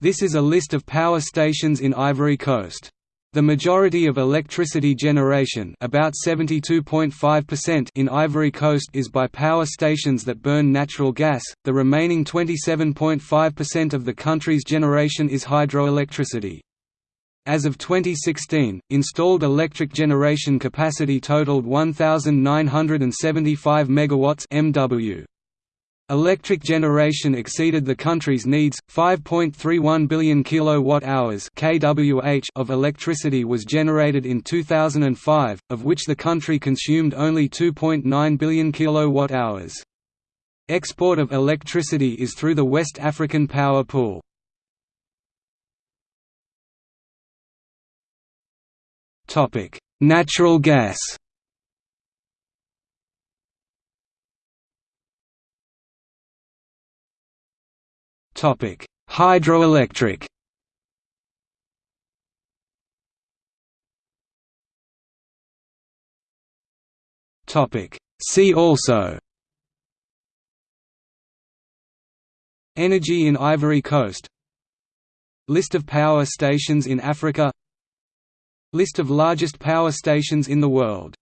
This is a list of power stations in Ivory Coast. The majority of electricity generation about 72.5% in Ivory Coast is by power stations that burn natural gas, the remaining 27.5% of the country's generation is hydroelectricity. As of 2016, installed electric generation capacity totaled 1975 megawatts MW. Electric generation exceeded the country's needs. 5.31 billion kilowatt-hours (kWh) of electricity was generated in 2005, of which the country consumed only 2.9 billion kilowatt-hours. Export of electricity is through the West African Power Pool. Topic: Natural gas. Topic: Hydroelectric. Topic: See also. Energy in Ivory Coast. List of power stations in Africa. List of largest power stations in the world